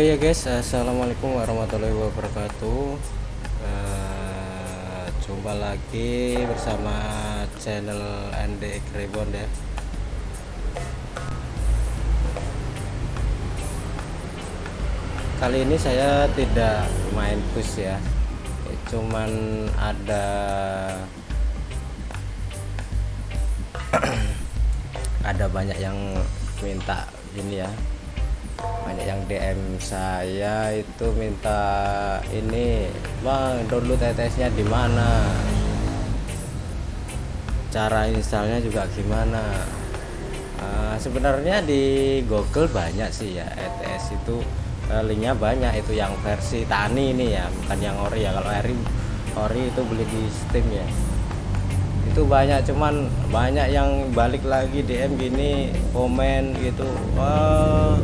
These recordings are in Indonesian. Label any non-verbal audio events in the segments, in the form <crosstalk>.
Oke ya guys, assalamualaikum warahmatullahi wabarakatuh. Eh, jumpa lagi bersama channel ND Reborn ya. Kali ini saya tidak main push ya, cuman ada <clears throat> ada banyak yang minta ini ya banyak yang DM saya itu minta ini bang download TTS nya di mana? Cara installnya juga gimana? Uh, sebenarnya di Google banyak sih ya ETS itu uh, linknya banyak. Itu yang versi tani ini ya bukan yang ori ya. Kalau ori ori itu beli di Steam ya. Itu banyak cuman banyak yang balik lagi DM gini komen gitu. Wah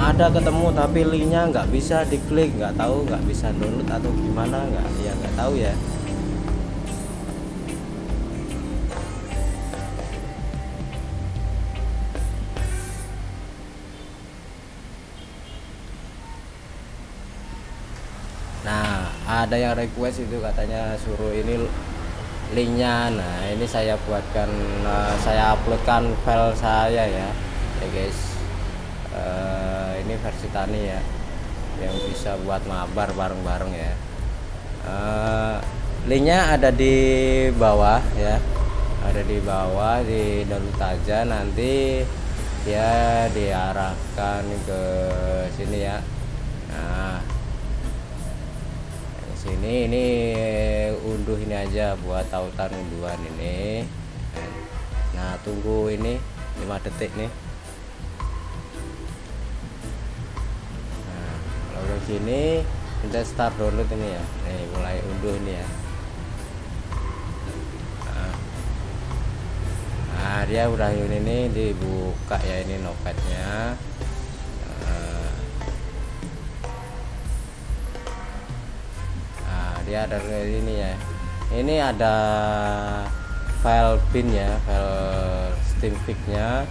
ada ketemu tapi linknya nggak bisa diklik. Nggak tahu nggak bisa download atau gimana nggak ya nggak tahu ya. Nah ada yang request itu katanya suruh ini linknya. Nah ini saya buatkan uh, saya uploadkan file saya ya ya guys. Uh, ini versi tani ya yang bisa buat mabar bareng-bareng ya. Uh, linknya ada di bawah ya ada di bawah di download aja nanti dia diarahkan ke sini ya. Nah sini ini unduh ini aja buat tautan unduhan ini. Nah tunggu ini 5 detik nih sini kita start download ini ya. Nih mulai unduh ini ya. Nah, nah dia udah ini nih dibuka ya ini nopadnya dia ada ini ya. Ini ada file bin ya file steam nya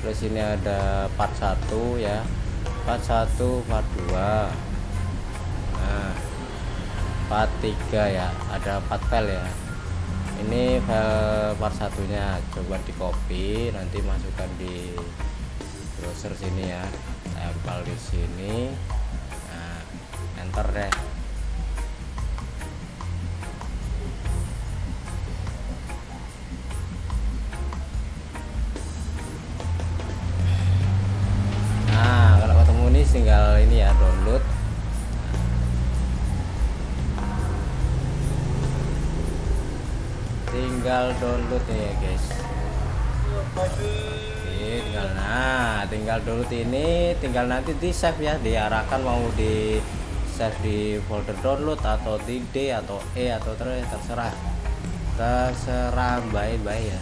terus ini ada part 1 ya. Part 1 part 2 nah part 3 ya. Ada 4 file ya. Ini file part satunya. Coba di copy nanti masukkan di browser sini ya. Tempel di sini. Nah enter deh. Tinggal ini ya download tinggal download ya guys Oke, tinggal nah tinggal download ini tinggal nanti di save ya diarahkan mau di save di folder download atau di D atau E atau terserah terserah baik-baik ya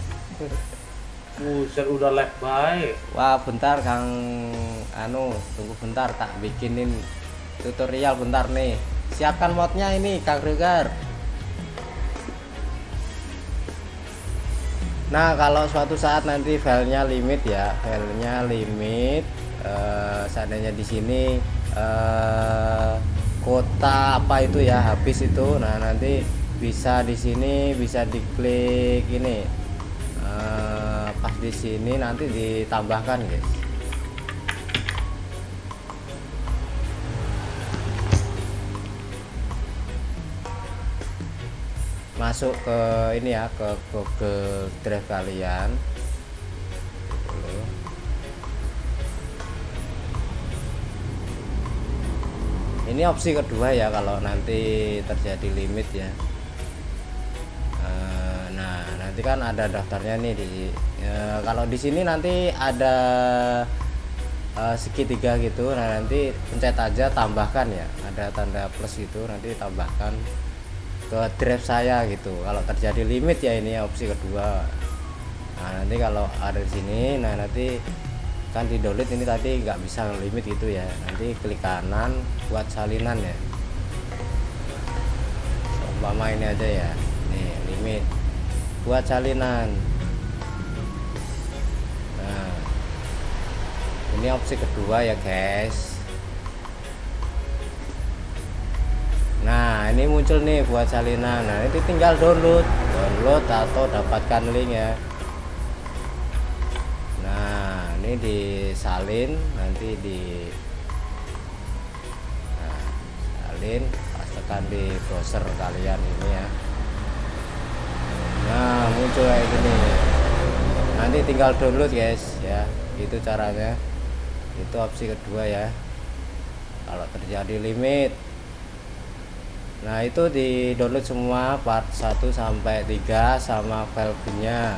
Buset udah lag baik. Wah, bentar Kang anu, tunggu bentar tak bikinin tutorial bentar nih. Siapkan modnya ini Kang Regar. Nah, kalau suatu saat nanti filenya limit ya, filenya limit eh, seandainya di sini eh, kota apa itu ya habis itu. Nah, nanti bisa di sini bisa diklik ini pas di sini nanti ditambahkan guys masuk ke ini ya ke Google Drive kalian. Ini opsi kedua ya kalau nanti terjadi limit ya. Nanti kan ada daftarnya nih di ya, kalau di sini nanti ada uh, segitiga gitu. Nah nanti pencet aja tambahkan ya. Ada tanda plus itu nanti tambahkan ke drive saya gitu. Kalau terjadi limit ya ini opsi kedua. Nah nanti kalau ada di sini nah nanti kan di download ini tadi nggak bisa limit gitu ya. Nanti klik kanan buat salinan ya. Umpama ini aja ya. Nih limit. Buat salinan. Nah ini opsi kedua ya guys ini muncul nih buat salinan nah itu tinggal download. Download atau dapatkan link ya nah ini disalin nanti di nah, salin pastikan di browser kalian ini ya. Nah muncul kayak gini. Nanti tinggal download guys ya. Itu caranya. Itu opsi kedua ya. Kalau terjadi limit nah itu di download semua part 1 sampai 3 sama file-nya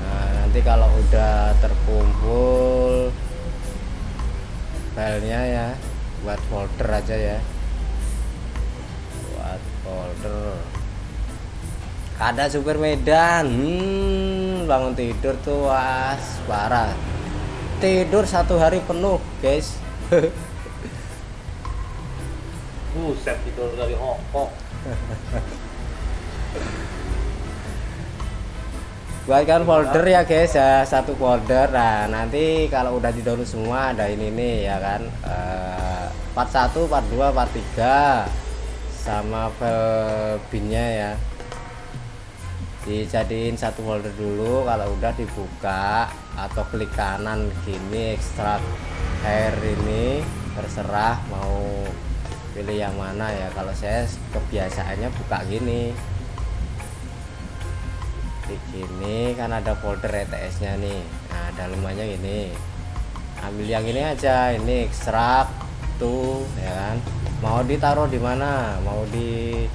nah nanti kalau udah terkumpul filenya ya buat folder aja ya. Buat folder. Ada super medan. Hmm, bangun tidur tuh was parah. Tidur satu hari penuh guys <laughs> Buset tidur dari Hongkong. buatkan folder ya guys ya. Satu folder. Nah nanti kalau udah di download semua ada ini nih ya kan? Uh, part 1 part 2 part 3 sama file binnya ya. Dijadiin satu folder dulu. Kalau udah dibuka atau klik kanan gini ekstrak hair ini terserah mau pilih yang mana ya. Kalau saya kebiasaannya buka gini. Di gini kan ada folder ETS nya nih. Nah dalamannya gini. Ambil yang ini aja ini ekstrak tuh ya kan. Mau ditaruh di mana? Mau di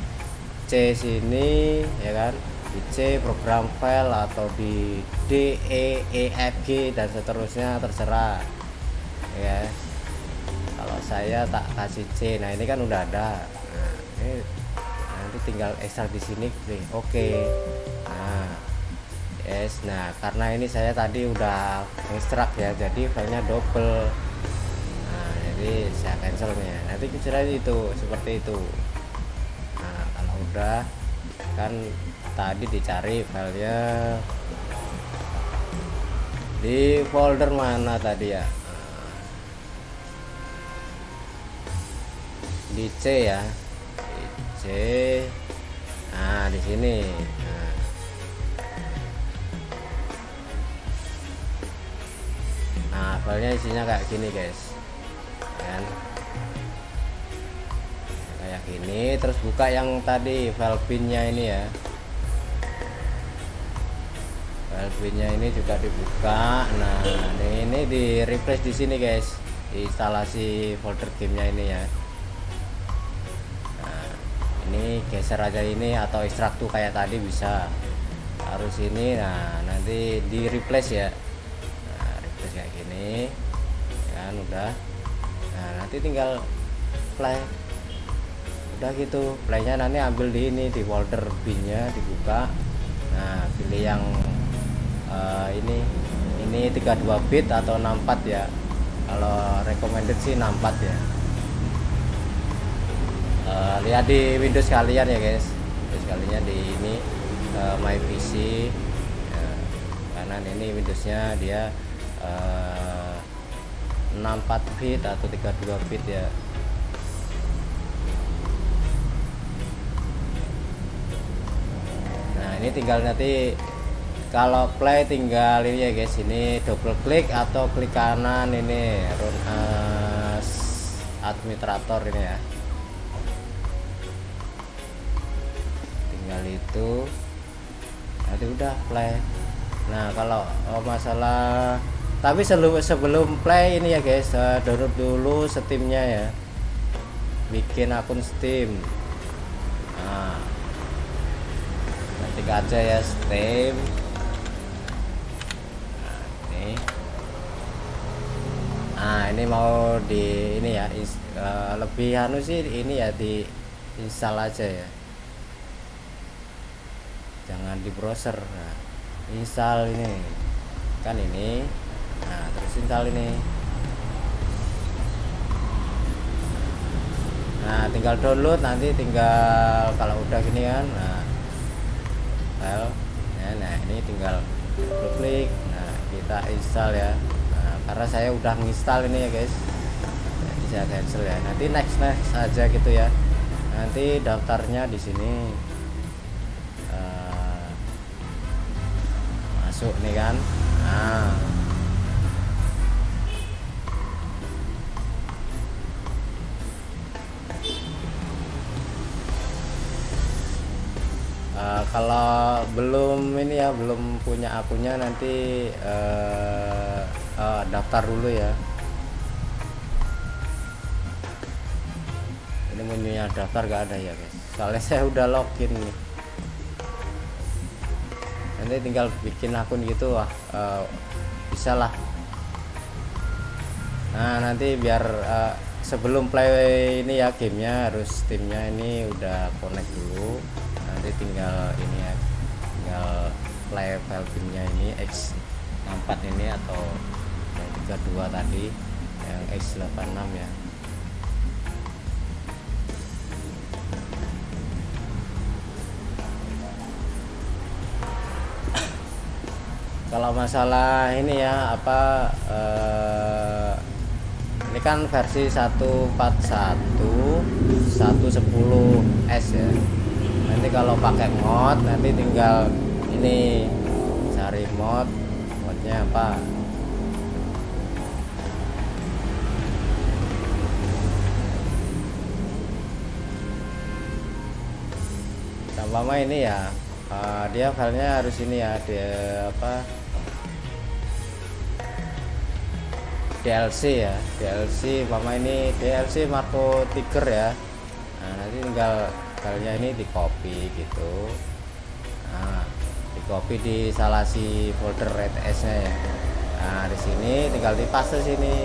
C sini ya kan. Di C program file atau di D E E F G dan seterusnya terserah. Ya saya tak kasih C. Nah ini kan udah ada. Nah, ini nanti tinggal ekstrak di sini oke. Okay. nah yes nah karena ini saya tadi udah ekstrak ya jadi filenya double. Nah jadi saya cancelnya nanti kira itu seperti itu. Nah kalau udah kan tadi dicari filenya di folder mana tadi ya di C ya. Di C. Nah di sini. Nah. nah filenya isinya kayak gini guys. Kan? Kayak gini terus buka yang tadi file pinnya ini ya. File pinnya ini juga dibuka. Nah ini di replace di sini guys. Instalasi folder gamenya ini ya ini geser aja ini atau ekstrak tuh kayak tadi bisa. Harus ini nah nanti di replace ya. Nah, replace kayak gini kan udah. Nah nanti tinggal play. Udah gitu playnya nanti ambil di ini di folder binnya dibuka. Nah pilih yang uh, ini ini 32 bit atau 64 ya. Kalau recommended sih 64 ya uh, lihat di Windows kalian ya guys. Windows kalian di ini uh, My PC ya, kanan ini Windowsnya dia uh, 64 bit atau 32 bit ya. Nah ini tinggal nanti kalau play tinggal ini ya guys. Ini double klik atau klik kanan ini run as administrator ini ya itu nanti udah play. Nah kalau oh, masalah tapi sebelum sebelum play ini ya guys uh, download dulu steamnya ya. Bikin akun steam. Nah ketik aja ya steam. Nah ini. Nah ini mau di ini ya is, uh, lebih anu sih ini ya di install aja ya jangan di browser. Nah, install ini. Kan ini. Nah terus install ini. Nah tinggal download. Nanti tinggal kalau udah gini kan. Nah file. Ya, nah ini tinggal klik nah kita install ya. Nah, karena saya udah nginstal ini ya guys. Jadi saya cancel ya. Nanti next next aja gitu ya. Nanti daftarnya di sini masuk nih kan? Nah Uh, kalau belum ini ya belum punya akunnya nanti uh, uh, daftar dulu ya. Ini menunya daftar gak ada ya guys. Soalnya <laughs> saya udah login nih nanti tinggal bikin akun gitu wah uh, bisa lah. Nah nanti biar uh, sebelum play ini ya gamenya harus timnya ini udah connect dulu. Nanti tinggal ini ya tinggal play file gamenya ini X64 ini atau yang 32 tadi yang X86 ya kalau masalah ini ya apa eh, ini kan versi 141 110 S ya. Nanti kalau pakai mod nanti tinggal ini cari mod modnya apa. Sama ini ya uh, dia filenya harus ini ya dia apa DLC ya. DLC mama ini DLC Marco Tiger ya. Nah nanti tinggal filenya ini di copy gitu. Nah di copy di salah si folder RTS nya ya. Nah di sini tinggal di paste sini.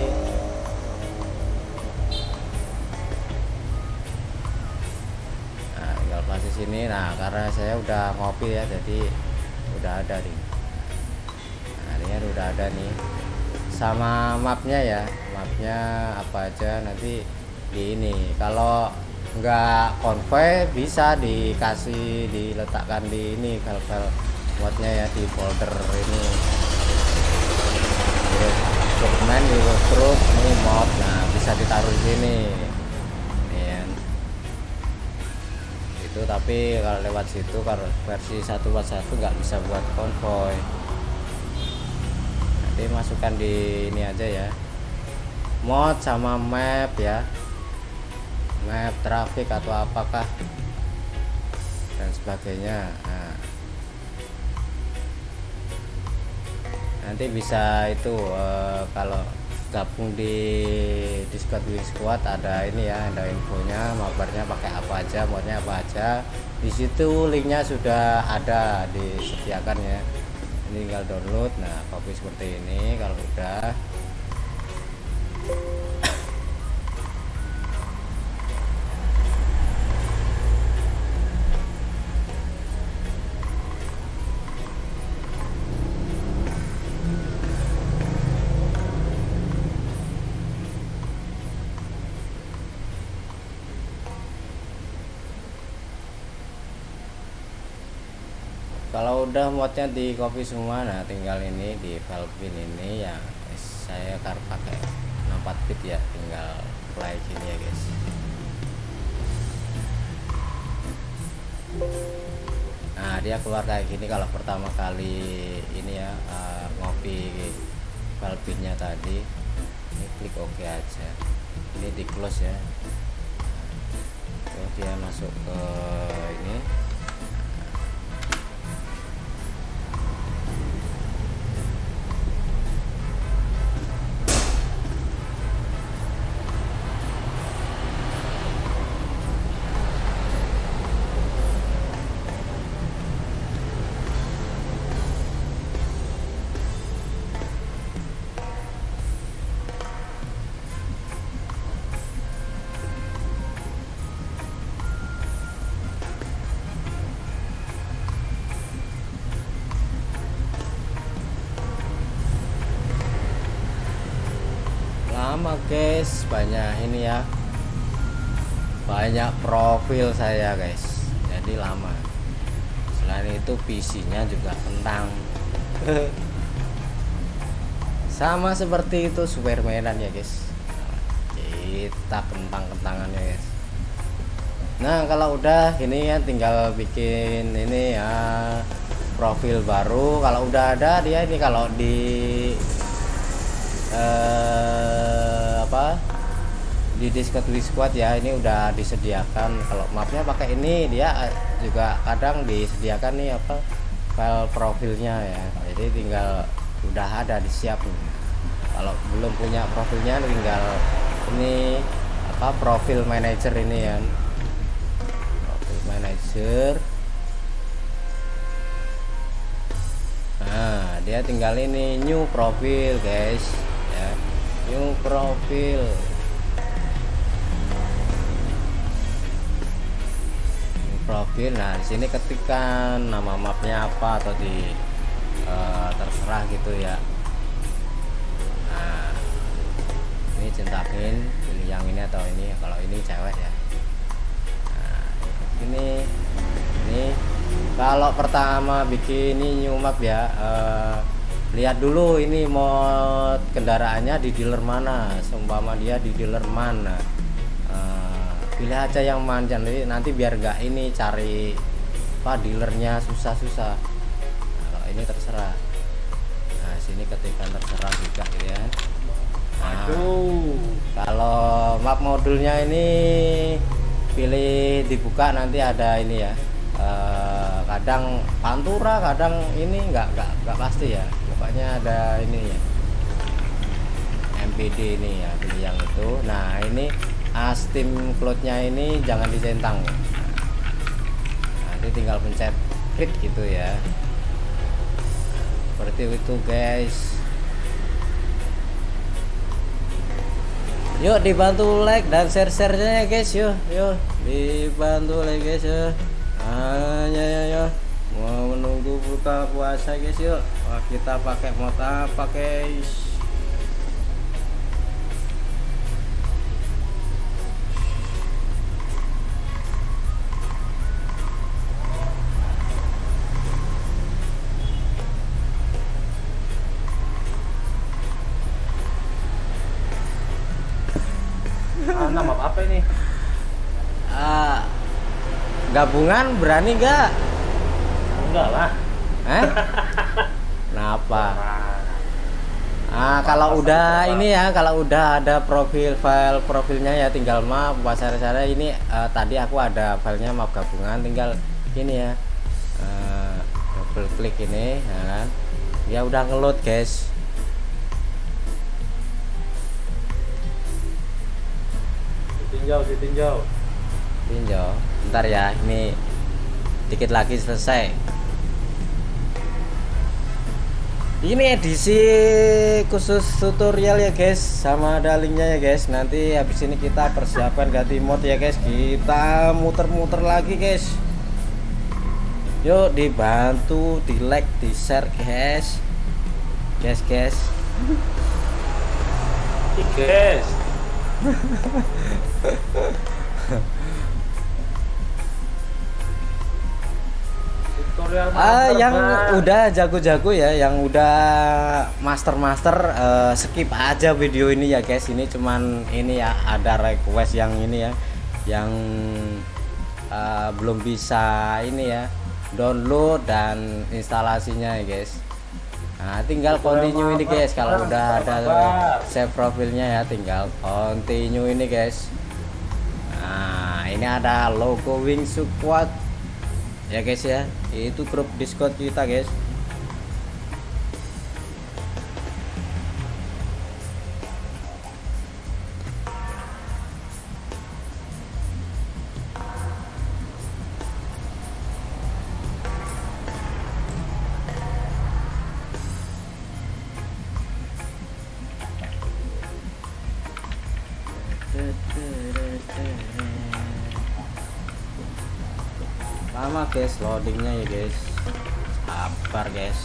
Nah tinggal paste sini. Nah karena saya udah ngopi ya jadi udah ada nih. Nah ini udah ada nih sama mapnya ya. Mapnya apa aja nanti di ini. Kalau nggak konvoy bisa dikasih diletakkan di ini file-file modnya ya di folder ini. Dokumen di terus ini mod nah bisa ditaruh di sini. Ya. itu tapi kalau lewat situ kalau versi 141 nggak bisa buat konvoy nanti masukkan di ini aja ya. Mod sama map ya. Map traffic atau apakah dan sebagainya. Nah, nanti bisa itu uh, kalau gabung di Discord Wing Squad ada ini ya ada infonya mabarnya pakai apa aja modnya apa aja. Di situ linknya sudah ada disediakan ya tinggal download. Nah copy seperti ini. Kalau udah kalau udah modnya di copy semua nah tinggal ini di file bin ini ya saya akan pakai 64 bit ya tinggal play gini ya guys. Nah dia keluar kayak gini kalau pertama kali ini ya uh, ngopi file binnya tadi. Ini klik OK aja. Ini di close ya. Nah, dia masuk ke ini lama guys. Banyak ini ya. Banyak profil saya guys. Jadi lama. Selain itu PC nya juga kentang. <laughs> Sama seperti itu Supermanan ya guys. Kita kentang-kentangannya guys. Nah kalau udah ini ya tinggal bikin ini ya profil baru. Kalau udah ada dia ini kalau di eh, apa di Discord Discord ya ini udah disediakan. Kalau mapnya pakai ini dia juga kadang disediakan nih apa file profilnya ya. Jadi tinggal udah ada disiap nih. Kalau belum punya profilnya tinggal ini apa profil manager ini ya profil manager nah dia tinggal ini new profil guys new profil. New profil. Nah di sini ketikkan nama mapnya apa atau di eh, terserah gitu ya. Nah ini centangin pilih yang ini atau ini kalau ini cewek ya. Nah, ini ini. Kalau pertama bikin ini new map ya eh, lihat dulu ini mod kendaraannya di dealer mana seumpama dia di dealer mana Eh, pilih aja yang mana nanti nanti biar gak ini cari apa dealernya susah-susah nah, kalau ini terserah nah sini ketika terserah juga gitu ya Nah, Aduh. kalau map modulnya ini pilih dibuka nanti ada ini ya. Eh, kadang pantura, kadang ini nggak nggak nggak pasti ya. Pokoknya ada ini ya. MPD ini ya, pilih yang itu. Nah ini Astim cloudnya ini jangan dicentang. Nanti tinggal pencet klik gitu ya. Seperti itu guys. Yuk dibantu like dan share-share-nya ya guys yuk yuk dibantu like guys ya hanya ya ya mau menunggu buka puasa guys yuk Wah, kita pakai mod apa guys Ah, nama apa ini? Ah, gabungan berani gak? Enggak lah. Eh? <laughs> Kenapa? Nah, Ah, kalau udah ini ya, kalau udah ada profil file profilnya ya tinggal map bahasa saya ini eh, tadi aku ada filenya map gabungan tinggal ini ya. eh, double klik ini ya kan. Ya udah ngeload, guys. ditinjau, ditinjau. Tinjau. Bentar ya, ini dikit lagi selesai. Ini edisi khusus tutorial ya guys, sama ada linknya ya guys. Nanti habis ini kita persiapan ganti mod ya guys. Kita muter-muter lagi guys. Yuk dibantu, di like, di share guys. Guys guys. Guys. <laughs> Master, yang udah jago-jago ya, yang udah master-master eh, skip aja video ini ya guys. Ini cuman ini ya ada request yang ini ya, yang eh, belum bisa ini ya download dan instalasinya ya guys. Nah, tinggal continue ini guys. Kalau udah ada save profilnya ya, tinggal continue ini guys. Nah, ini ada logo Wing Squad ya guys ya itu grup discord kita guys lama guys loadingnya ya guys. Sabar guys.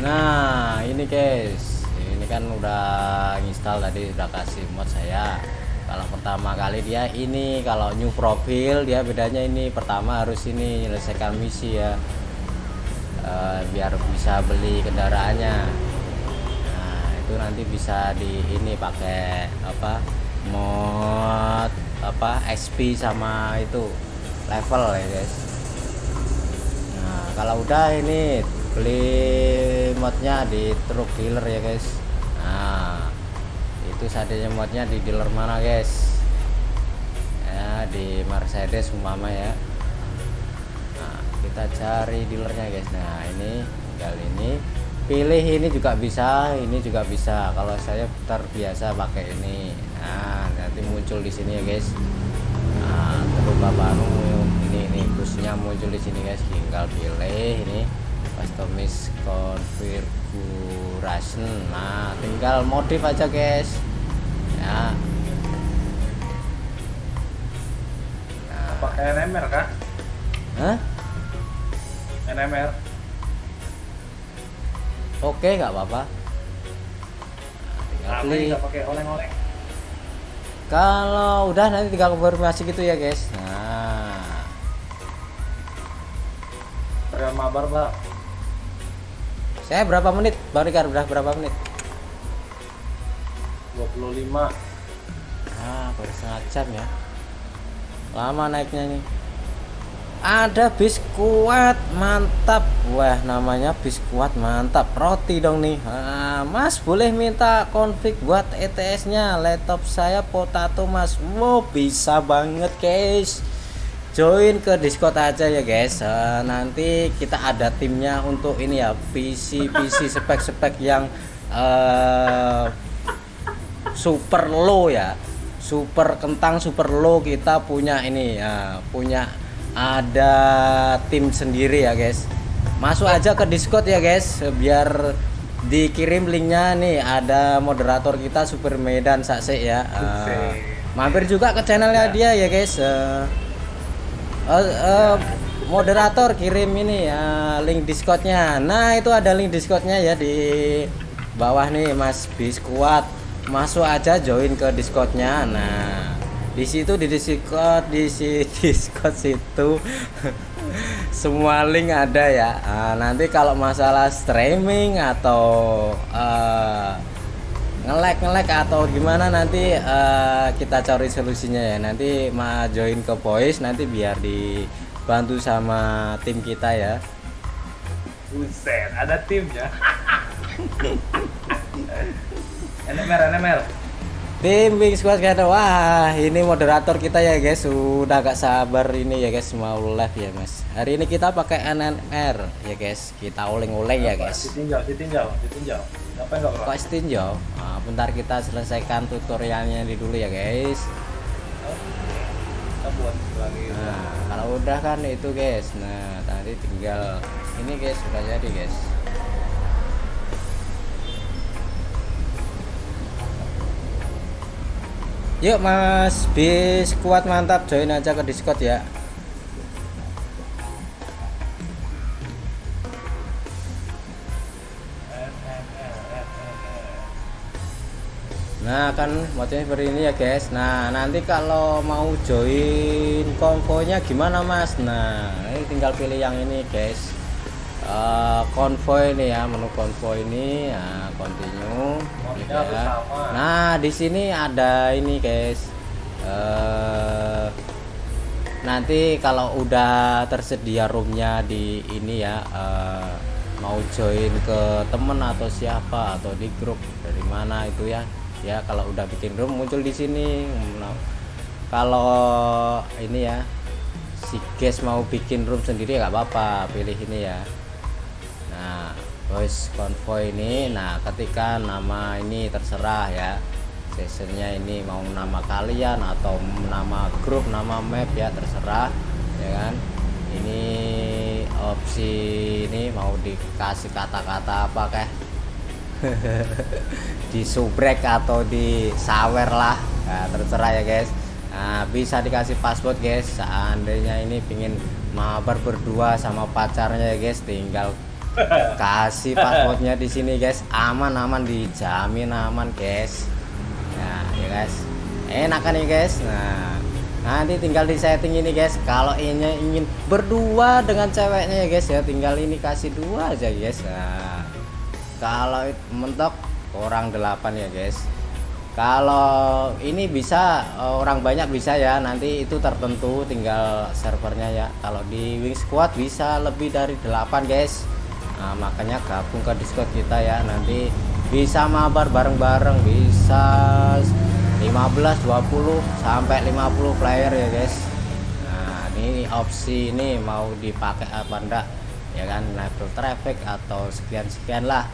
Nah ini guys. Ini kan udah install tadi udah kasih mod saya pertama kali dia ini kalau new profil dia bedanya ini pertama harus ini menyelesaikan misi ya. Eh, biar bisa beli kendaraannya. Nah itu nanti bisa di ini pakai apa mod apa SP sama itu level ya guys. Nah kalau udah ini beli modnya di truk dealer ya guys. Nah itu seadanya modnya di dealer mana guys Mercedes umpama ya. Nah kita cari dealernya guys. Nah ini tinggal ini. Pilih ini juga bisa ini juga bisa. Kalau saya terbiasa pakai ini. Nah nanti muncul di sini ya guys. Nah terus bapak ini ini busnya muncul di sini guys. Tinggal pilih ini. Customize configuration. Nah tinggal modif aja guys. Ya NMR kah? Hah? NMR. Oke, nggak apa-apa. Nah, tinggal pilih. nggak pakai oleng-oleng. Kalau udah nanti tinggal konfirmasi gitu ya, guys. Nah, Real mabar bang. saya berapa menit? Bang Rikar udah berapa menit? 25. Ah, baru setengah jam ya. Lama naiknya nih. Ada bis kuat mantap. Wah, namanya bis kuat mantap. Roti dong nih. Ah, mas boleh minta konflik buat ETS-nya. Laptop saya potato, Mas. Wow, bisa banget, guys. Join ke Discord aja ya, guys. Eh, nanti kita ada timnya untuk ini ya, PC PC spek-spek yang eh super low ya super kentang super low kita punya ini ya punya ada tim sendiri ya guys. Masuk aja ke discord ya guys biar dikirim linknya. Nih ada moderator kita super medan sakse ya. Eh, mampir juga ke channelnya dia ya guys. Eh, eh, eh, moderator kirim ini ya link discordnya. Nah itu ada link discordnya ya di bawah nih mas biskuat masuk aja join ke discordnya. Nah di situ di discord di si <laughs> discord situ. <laughs> Semua link ada ya. Ah, nanti kalau masalah streaming atau eh, ngelek ngelek atau gimana nanti eh, kita cari solusinya ya. Nanti ma join ke voice nanti biar dibantu sama tim kita ya. Buset, ada timnya. <laughs> NMR, NMR. tim Wing Squad wah ini moderator kita ya guys sudah gak sabar ini ya guys mau live ya mas hari ini kita pakai NNR ya guys kita oleng-oleng ya guys Ditinjau, ditinjau, ditinjau. Apa enggak bro? kok stinjau nah, bentar kita selesaikan tutorialnya di dulu ya guys Kita buat lagi. Nah, kalau udah kan itu guys. Nah, tadi tinggal ini guys sudah jadi guys. Yuk Mas bis kuat mantap join aja ke Discord ya. Nah kan modelnya seperti ini ya guys. Nah nanti kalau mau join konvoynya gimana mas? Nah ini tinggal pilih yang ini guys Eh, Konvoy ini ya menu konvoy ini nah, continue gitu ya. Nah di sini ada ini guys. Eh nanti kalau udah tersedia roomnya di ini ya eh, mau join ke temen atau siapa atau di grup dari mana itu ya. Ya kalau udah bikin room muncul di sini. Nah, kalau ini ya si guys mau bikin room sendiri nggak apa-apa pilih ini ya voice convoy ini nah ketika nama ini terserah ya. Sessionnya ini mau nama kalian atau nama grup nama map ya terserah ya kan. Ini opsi ini mau dikasih kata-kata apa kah? <laughs> Di subrek atau di sawer lah. Nah, terserah ya guys. Nah, bisa dikasih password guys. Seandainya ini pingin mabar berdua sama pacarnya ya guys tinggal kasih passwordnya di sini guys. Aman aman dijamin aman guys. Ya ya guys. Enak kan ya guys. Nah nanti tinggal di setting ini guys. Kalau ini ingin berdua dengan ceweknya ya guys ya tinggal ini kasih dua aja guys. Nah kalau mentok orang delapan ya guys. Kalau ini bisa orang banyak bisa ya. Nanti itu tertentu tinggal servernya ya. Kalau di wing squad bisa lebih dari 8 guys nah, makanya gabung ke discord kita ya. Nanti bisa mabar bareng-bareng. Bisa 15 20 sampai 50 player ya guys. Nah ini opsi ini mau dipakai apa enggak ya kan? Level traffic atau sekian-sekian lah.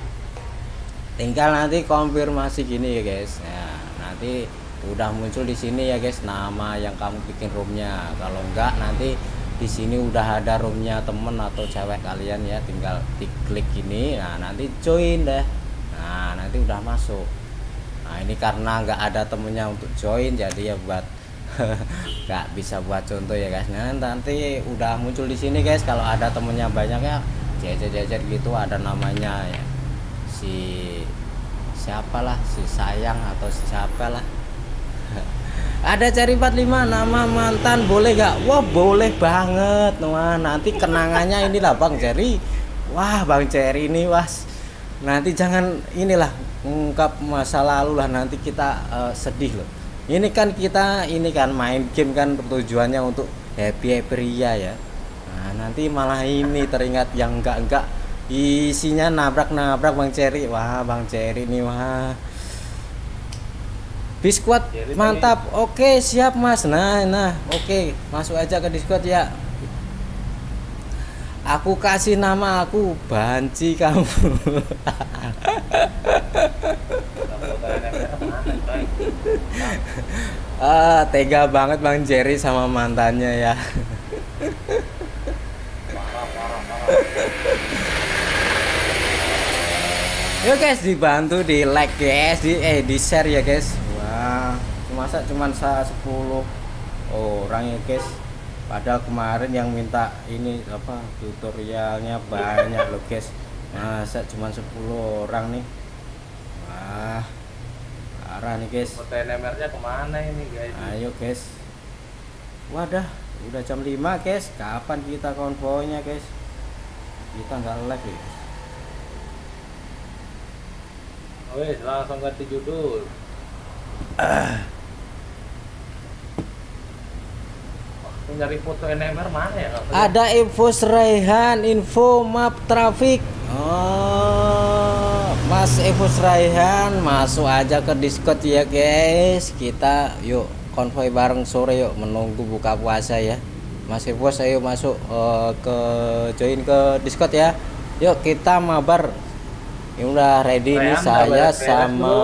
Tinggal nanti konfirmasi gini ya guys. Ya nanti udah muncul di sini ya guys nama yang kamu bikin roomnya. Kalau enggak nanti di sini udah ada roomnya temen atau cewek kalian ya tinggal diklik ini nah nanti join deh. Nah nanti udah masuk. Nah ini karena nggak ada temennya untuk join jadi ya buat <laughs> nggak bisa buat contoh ya guys. Nah nanti udah muncul di sini guys. Kalau ada temennya banyak ya jajar-jajar gitu ada namanya ya. Si siapalah si sayang atau si siapa ada cari 45 nama mantan boleh gak wah boleh banget wah nanti kenangannya inilah Bang Jerry. Wah Bang Jerry ini was nanti jangan inilah ungkap masa lalu lah nanti kita uh, sedih loh. Ini kan kita ini kan main game kan tujuannya untuk happy happy ya. Nah nanti malah ini teringat yang enggak enggak isinya nabrak-nabrak Bang Cherry wah Bang Cherry nih wah biskuat mantap. Oke siap mas. Nah nah oke. Masuk aja ke Discord ya. Aku kasih nama aku banci kamu. <laughs> Ah tega banget Bang Jerry sama mantannya ya. Yuk guys dibantu di like guys, di eh di share ya guys. Masa cuman 10 orang ya guys. Padahal kemarin yang minta ini apa tutorialnya banyak loh guys. Masa cuman 10 orang nih. Wah. Parah nih guys. Foto NMR-nya ke mana ini guys? Ayo guys. Wadah, udah jam 5 guys. Kapan kita konvoynya guys? Kita nggak live ya. Wes langsung ganti judul. <clears throat> Aku nyari foto NMR mana ya? Ada info Seraihan, info map traffic. Oh, Mas Evo Seraihan masuk aja ke Discord ya guys. Kita yuk konvoy bareng sore yuk menunggu buka puasa ya. Mas Evo ayo masuk uh, ke join ke Discord ya. Yuk kita mabar ini udah ready nih saya sama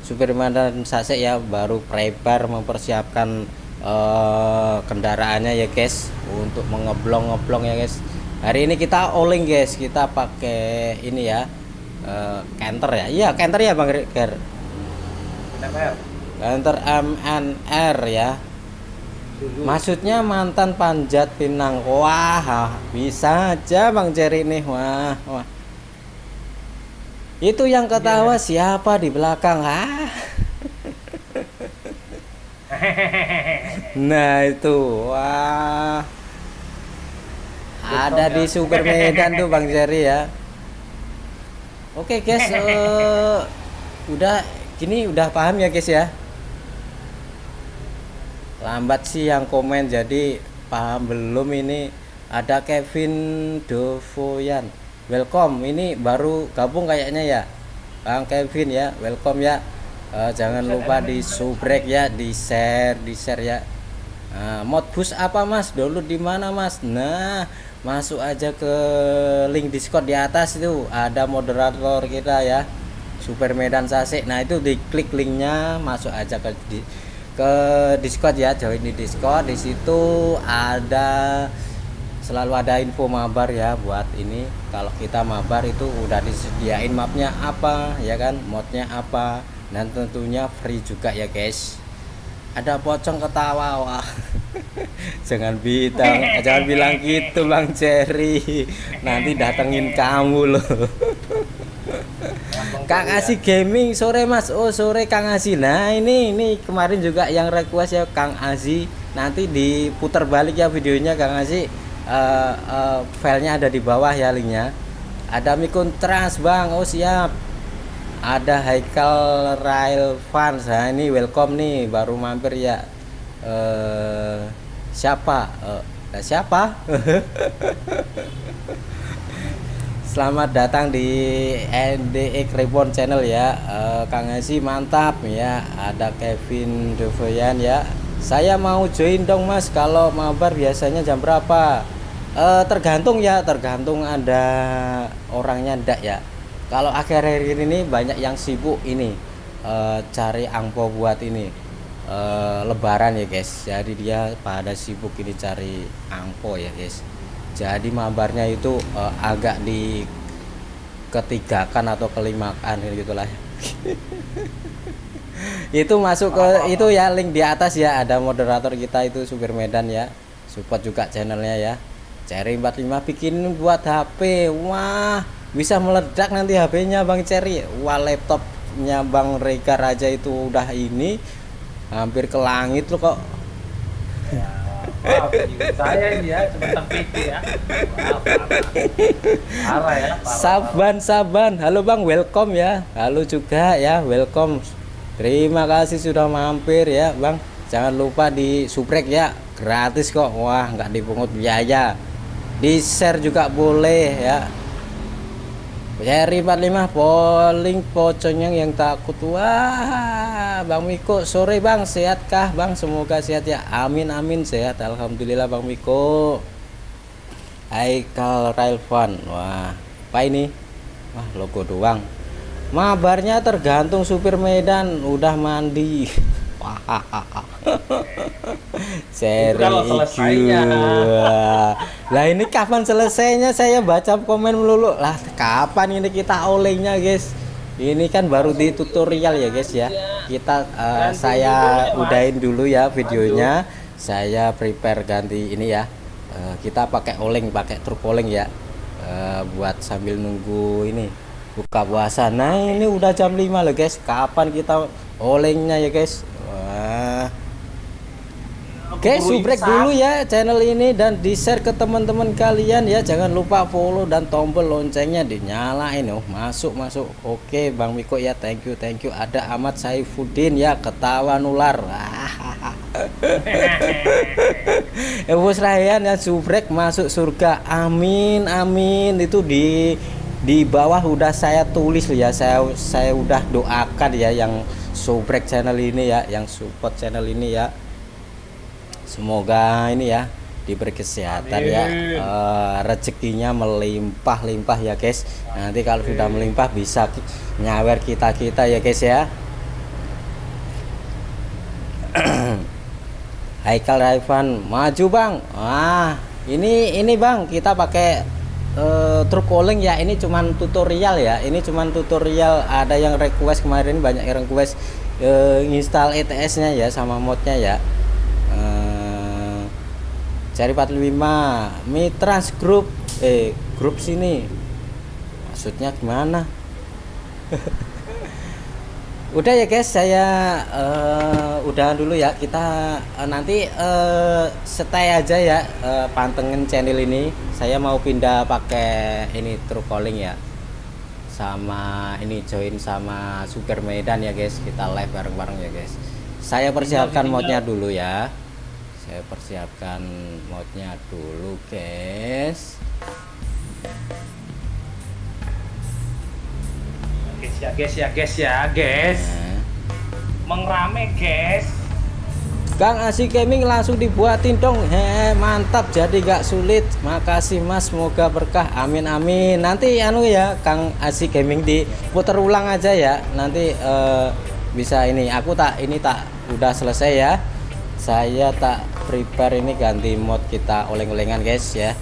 Superman dan Sase ya baru prepare mempersiapkan uh, kendaraannya ya guys. Untuk mengeblong ngeblong ya guys. Hari ini kita oling guys. Kita pakai ini ya uh, canter ya. Iya canter ya bang Ger canter MNR ya. Maksudnya mantan panjat pinang. Wah bisa aja bang Jerry nih wah wah. Itu yang ketawa yeah. siapa di belakang? Ah. <laughs> nah, itu. Wah. Ada di Super Medan tuh Bang Jerry ya. Oke, guys. Uh, <laughs> udah gini udah paham ya, guys ya? Lambat sih yang komen jadi paham belum ini ada Kevin Dovoyan welcome ini baru gabung kayaknya ya Bang Kevin ya welcome ya uh, jangan lupa di subrek ya di share di share ya. Uh, mod bus apa mas? Dulu di mana mas? Nah masuk aja ke link discord di atas itu. Ada moderator kita ya super medan sase nah itu diklik linknya masuk aja ke di, ke discord ya join di discord. Di situ ada selalu ada info mabar ya buat ini. Kalau kita mabar itu udah disediain mapnya apa ya kan? Modnya apa dan tentunya free juga ya guys ada pocong ketawa wah <laughs> jangan bilang jangan bilang gitu bang Cherry nanti datengin kamu loh Kang. Asi Gaming sore Mas. Oh, sore Kang Asi. Nah, ini ini kemarin juga yang request ya Kang Asi. Nanti diputar balik ya videonya Kang Asi. Eh, eh, filenya ada di bawah ya linknya. Ada Mikun Trans Bang. Oh, siap. Ada Haikal Rail Fans. Nah, ini welcome nih baru mampir ya. Eh siapa? Eh, siapa? <laughs> Selamat datang di NDE Reborn Channel ya Eh, Kang Esi mantap ya Ada Kevin Devoyan ya Saya mau join dong mas Kalau mabar biasanya jam berapa Eh, Tergantung ya Tergantung ada orangnya ndak ya Kalau akhir-akhir ini banyak yang sibuk ini eh, Cari angpo buat ini eh, Lebaran ya guys. Jadi dia pada sibuk ini cari angpo ya guys. Jadi mabarnya itu eh, agak di ketigakan atau kelimakan gitulah. <laughs> Itu masuk ke itu ya link di atas ya. Ada moderator kita itu supir Medan ya. Support juga channelnya ya. Cherry 45 bikin buat HP wah bisa meledak nanti HP-nya Bang Cherry wah laptopnya Bang Rega Raja itu udah ini hampir ke langit loh kok Wah, video saya ini ya cuma pikir ya. Ya. Parah, Saban, Saban. Halo Bang, welcome ya. Halo juga ya, welcome. Terima kasih sudah mampir ya, Bang. Jangan lupa di subrek ya, gratis kok. Wah, nggak dipungut biaya. Di share juga boleh ya. Seri 45 polling pocongnya yang takut wah Bang Miko sore Bang sehatkah Bang? Semoga sehat ya. Amin amin sehat. Alhamdulillah Bang Miko Haikal Railvan. Wah apa ini? Wah logo doang. Mabarnya tergantung supir Medan. Udah mandi <laughs> seri kalau selesainya. Lah ini kapan selesainya? Saya baca komen melulu. Lah kapan ini kita olengnya guys? Ini kan baru di tutorial ya guys ya. Kita Ganti saya ya, udahin dulu ya videonya. Saya prepare ganti ini ya. Eh, kita pakai oleng pakai truk oleng ya. Eh, buat sambil nunggu ini buka puasa. Nah ini udah jam 5 loh guys. Kapan kita olengnya ya guys Oke, Keburu subrek dulu ya channel ini dan di share ke teman-teman kalian ya. Jangan lupa follow dan tombol loncengnya dinyalain oh. Masuk masuk. Oke, Bang Miko ya, thank you thank you. Ada Ahmad Saifuddin ya, ketawa nular. <laughs> Ewo Rayan ya subrek masuk surga. Amin amin. Itu di di bawah udah saya tulis ya. Saya saya udah doakan ya yang subrek channel ini ya, yang support channel ini ya. Semoga ini ya diberi kesehatan ya Amin. Eh, rezekinya melimpah-limpah ya guys. Nanti kalau sudah melimpah bisa nyawer kita-kita ya guys ya. <clears throat> Haikal Raivan maju bang. Wah ini ini bang kita pakai eh, truk calling ya. Ini cuman tutorial ya. Ini cuman tutorial. Ada yang request kemarin banyak yang request eh, install ETS-nya ya sama modnya ya. Cari 45 Mitrans Group. Eh grup sini. Maksudnya gimana? <laughs> Udah ya guys saya eh, udah dulu ya. Kita eh, nanti eh, stay aja ya eh, pantengin channel ini. Saya mau pindah pakai ini true calling ya. Sama ini join sama Super Medan ya guys. Kita live bareng-bareng ya guys. Saya persiapkan modnya dulu ya saya persiapkan modnya dulu guys. Guys ya, guys ya, guys ya, guys. Nah. Mengrame, guys. Kang Asi Gaming langsung dibuatin dong. He, mantap jadi gak sulit. Makasih mas. Semoga berkah. Amin amin. Nanti anu ya Kang Asi Gaming diputar ulang aja ya. Nanti eh, bisa ini aku tak ini tak udah selesai ya. Saya tak prepare ini ganti mod kita oleng-olengan guys ya.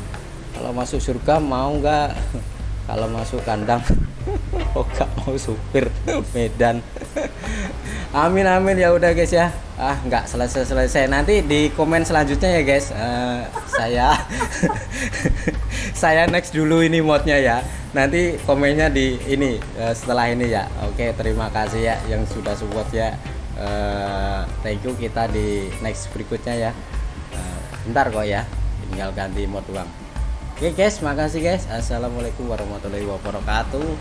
Kalau masuk surga mau nggak? <laughs> Kalau masuk kandang <laughs> oh gak mau supir <laughs> Medan. Amin amin ya udah guys ya. Ah nggak selesai selesai nanti di komen selanjutnya ya guys. Uh, saya saya next dulu ini modnya ya. Nanti komennya di ini uh, setelah ini ya. Oke terima kasih ya yang sudah support ya. Uh, thank you kita di next berikutnya ya bentar kok ya tinggal ganti mod uang oke guys makasih guys. Assalamualaikum warahmatullahi wabarakatuh.